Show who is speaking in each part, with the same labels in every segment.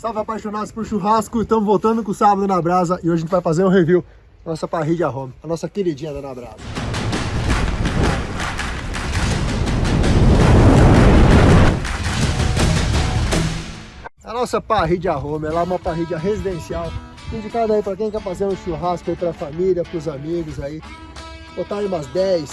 Speaker 1: Salve apaixonados por churrasco, estamos voltando com o Sábado na Brasa e hoje a gente vai fazer um review da nossa parrilha home, a nossa queridinha da Na Brasa. A nossa parrilha home, ela é uma parrilha residencial, indicada aí para quem quer fazer um churrasco aí para a família, para os amigos aí, botar aí umas 10,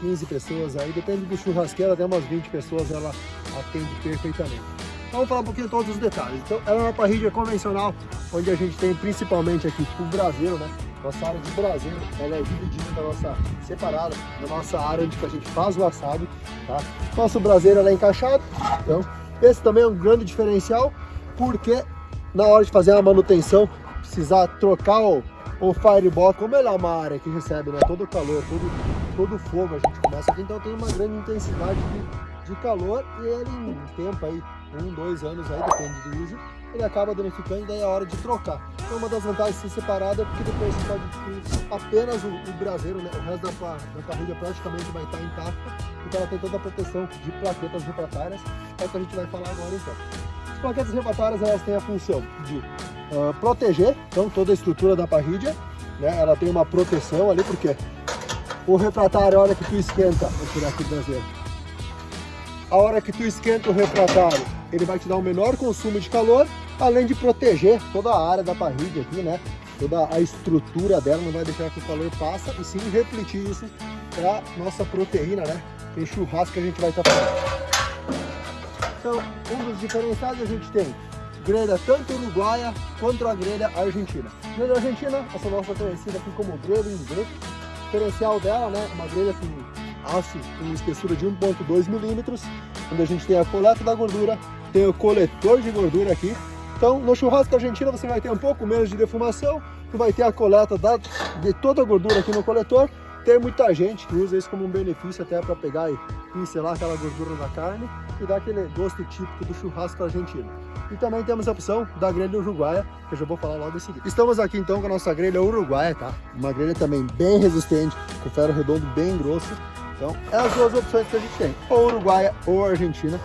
Speaker 1: 15 pessoas aí, depende do churrasqueiro, até umas 20 pessoas ela atende perfeitamente. Vamos falar um pouquinho todos os detalhes. Então, ela é uma parrilha convencional, onde a gente tem principalmente aqui o braseiro, né? Nossa área de braseiro, ela é dividida da nossa, separada da nossa área onde a gente faz o assado, tá? Nosso braseiro é encaixado, então esse também é um grande diferencial, porque na hora de fazer a manutenção, precisar trocar o, o firebox, como ele é uma área que recebe né, todo o calor, todo, todo o fogo, a gente começa aqui, então tem uma grande intensidade de, de calor e ele em tempo aí, um, dois anos aí, depende do uso, ele acaba danificando e daí é hora de trocar. Então uma das vantagens de ser separado é porque depois você pode adquirir apenas o, o braseiro, né? o resto da, da parrilha praticamente vai estar intacta, porque ela tem toda a proteção de plaquetas refratárias, é o que a gente vai falar agora então. As plaquetas refratárias elas têm a função de uh, proteger então, toda a estrutura da parrilha, né? ela tem uma proteção ali, porque o refratário, a hora que tu esquenta, vou tirar aqui o braseiro, a hora que tu esquenta o refratário, ele vai te dar um menor consumo de calor, além de proteger toda a área da parrilha aqui, né? Toda a estrutura dela, não vai deixar que o calor passa, e sim refletir isso para nossa proteína, né? Tem churrasco que a gente vai estar tá fazendo. Então, um dos diferenciais a gente tem grelha tanto uruguaia quanto a grelha argentina. Grelha argentina, essa nossa conhecida aqui como grelha inglês. O diferencial dela, né? Uma grelha com aço com espessura de 1.2 milímetros, onde a gente tem a coleta da gordura, tem o coletor de gordura aqui. Então, no churrasco argentino você vai ter um pouco menos de defumação, tu vai ter a coleta da, de toda a gordura aqui no coletor. Tem muita gente que usa isso como um benefício até para pegar e pincelar aquela gordura na carne e dar aquele gosto típico do churrasco argentino. E também temos a opção da grelha uruguaia, que eu já vou falar logo em seguida. Estamos aqui então com a nossa grelha uruguaia, tá? Uma grelha também bem resistente, com ferro redondo bem grosso. Então, é as duas opções que a gente tem, ou uruguaia ou argentina,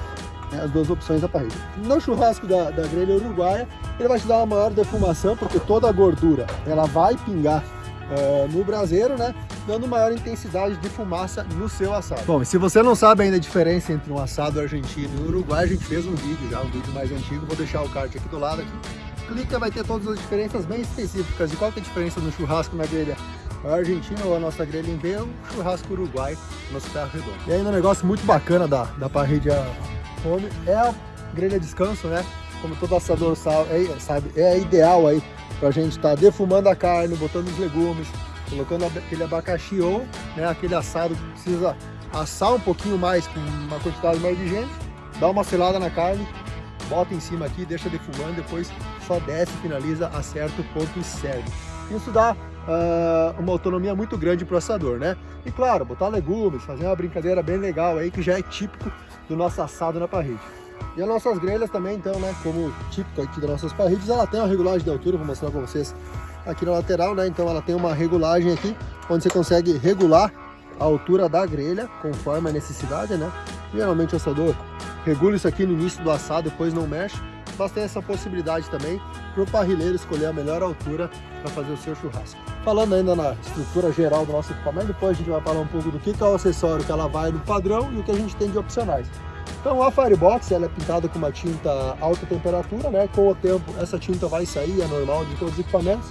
Speaker 1: né, as duas opções da parrilha. No churrasco da, da grelha uruguaia, ele vai te dar uma maior defumação, porque toda a gordura ela vai pingar uh, no braseiro, né? Dando maior intensidade de fumaça no seu assado. Bom, se você não sabe ainda a diferença entre um assado argentino e uruguai, a gente fez um vídeo já, um vídeo mais antigo, vou deixar o card aqui do lado aqui. Clica, vai ter todas as diferenças bem específicas. E qual que é a diferença no churrasco na grelha argentina ou a nossa grelha em V, o churrasco uruguai, nosso ferro redondo. E ainda um negócio muito bacana da, da parrilha home é a grelha descanso, né? Como todo assador é, sabe, é ideal aí pra gente estar tá defumando a carne, botando os legumes, colocando aquele abacaxi ou né, aquele assado que precisa assar um pouquinho mais com uma quantidade maior de gente, dá uma selada na carne, bota em cima aqui, deixa defumando, depois só desce, finaliza, acerta o ponto e serve. Isso dá uh, uma autonomia muito grande para o assador, né? E claro, botar legumes, fazer uma brincadeira bem legal aí, que já é típico do nosso assado na parrilha. E as nossas grelhas também, então, né, como típico aqui das nossas parrilhas, ela tem uma regulagem de altura, vou mostrar para vocês aqui na lateral, né? Então ela tem uma regulagem aqui, onde você consegue regular a altura da grelha, conforme a necessidade, né? Geralmente o assador regula isso aqui no início do assado, depois não mexe, mas tem essa possibilidade também para o parrilheiro escolher a melhor altura para fazer o seu churrasco. Falando ainda na estrutura geral do nosso equipamento, depois a gente vai falar um pouco do que é o acessório que ela vai no padrão e o que a gente tem de opcionais. Então a Firebox ela é pintada com uma tinta alta temperatura, né? Com o tempo essa tinta vai sair, é normal de todos os equipamentos.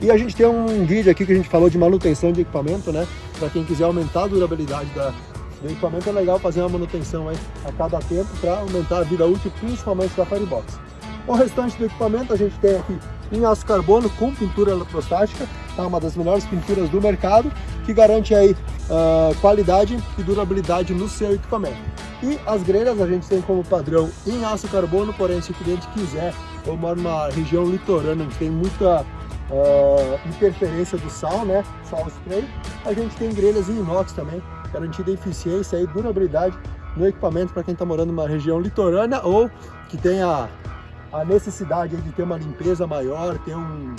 Speaker 1: E a gente tem um vídeo aqui que a gente falou de manutenção de equipamento, né? Para quem quiser aumentar a durabilidade da, do equipamento, é legal fazer uma manutenção aí a cada tempo para aumentar a vida útil, principalmente da Firebox. O restante do equipamento a gente tem aqui em aço carbono com pintura eletrostática, tá? uma das melhores pinturas do mercado, que garante aí uh, qualidade e durabilidade no seu equipamento. E as grelhas a gente tem como padrão em aço carbono, porém se o cliente quiser, ou mora numa região litorânea onde tem muita uh, interferência do sal, né, sal spray, a gente tem grelhas em inox também, garantida eficiência e durabilidade no equipamento para quem está morando numa região litorânea ou que tenha a necessidade de ter uma limpeza maior, ter um,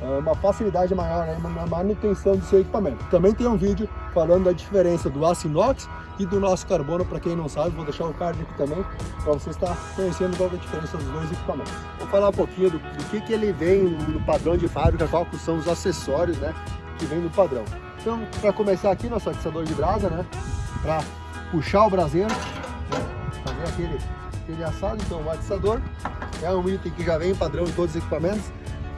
Speaker 1: é, uma facilidade maior na manutenção do seu equipamento. Também tem um vídeo falando da diferença do aço inox e do nosso carbono, para quem não sabe, vou deixar o card aqui também, para você estar conhecendo qual é a diferença dos dois equipamentos. Vou falar um pouquinho do, do que, que ele vem no padrão de fábrica, qual são os acessórios né, que vem no padrão. Então, para começar aqui, nosso atiçador de brasa, né, para puxar o braseiro, né, fazer aquele, aquele assado, então o atiçador é um item que já vem padrão em todos os equipamentos.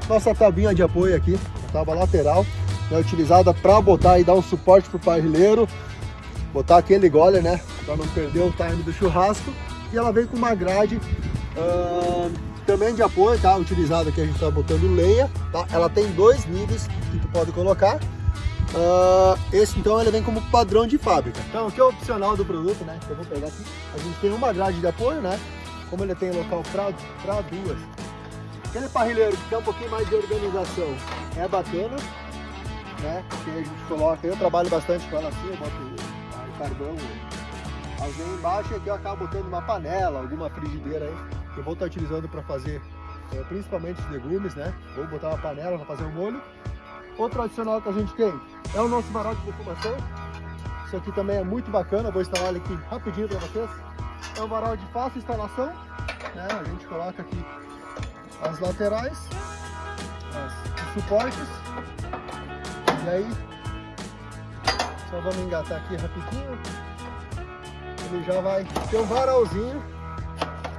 Speaker 1: Nossa tabinha de apoio aqui, a tábua lateral, é utilizada para botar e dar um suporte para o parrilheiro, botar aquele gole, né, para não perder o time do churrasco. E ela vem com uma grade uh, também de apoio, tá? Utilizada aqui a gente está botando leia, tá? Ela tem dois níveis que tu pode colocar. Uh, esse então ele vem como padrão de fábrica. Então o que é opcional do produto, né? Eu vou pegar aqui. A gente tem uma grade de apoio, né? Como ele tem local para duas. Aquele parrilheiro que tem um pouquinho mais de organização é bacana, né? Que a gente coloca, eu trabalho bastante com ela assim, eu boto o carvão, as embaixo aqui eu acabo botando uma panela, alguma frigideira aí, que eu vou estar utilizando para fazer é, principalmente os legumes, né? Vou botar uma panela para fazer o molho. Outro adicional que a gente tem é o nosso varal de defumação. Isso aqui também é muito bacana, vou instalar ele aqui rapidinho para vocês. É um varal de fácil instalação, né? A gente coloca aqui as laterais, as, os suportes e aí, só vamos engatar aqui rapidinho. Ele já vai ter um varalzinho,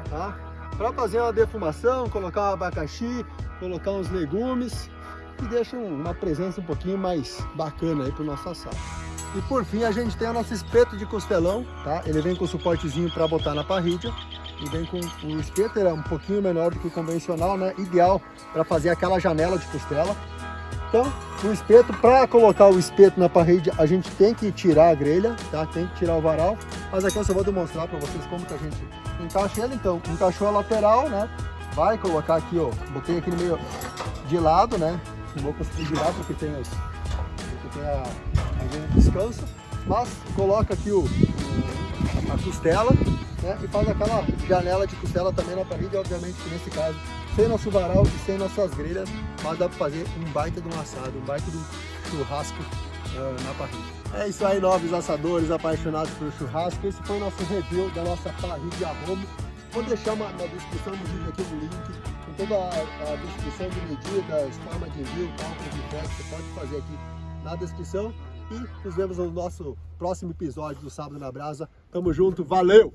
Speaker 1: tá? Para fazer uma defumação, colocar um abacaxi, colocar uns legumes e deixa uma presença um pouquinho mais bacana aí pro nosso assado. E por fim a gente tem o nosso espeto de costelão, tá? Ele vem com suportezinho para botar na parrilha e vem com o espeto, ele é um pouquinho menor do que o convencional, né? Ideal para fazer aquela janela de costela. Então, o espeto, para colocar o espeto na parede, a gente tem que tirar a grelha, tá? Tem que tirar o varal. Mas aqui eu só vou demonstrar para vocês como que a gente encaixa ele. Então, encaixou a lateral, né? Vai colocar aqui, ó, botei aqui no meio de lado, né? Não vou conseguir virar porque tem, os, porque tem a, a descanso. Mas coloca aqui o, o a costela, né? E faz aquela janela de costela também na parede, obviamente que nesse caso sem nosso varal e sem nossas grelhas, mas dá para fazer um baita de um assado, um baita de um churrasco uh, na parrilha. É isso aí, novos assadores apaixonados por churrasco. Esse foi o nosso review da nossa parrilha Romo. Vou deixar uma, na descrição do vídeo aqui um link toda a, a descrição de medidas, forma de envio, cálculo de frete, você pode fazer aqui na descrição. E nos vemos no nosso próximo episódio do Sábado na Brasa. Tamo junto, valeu!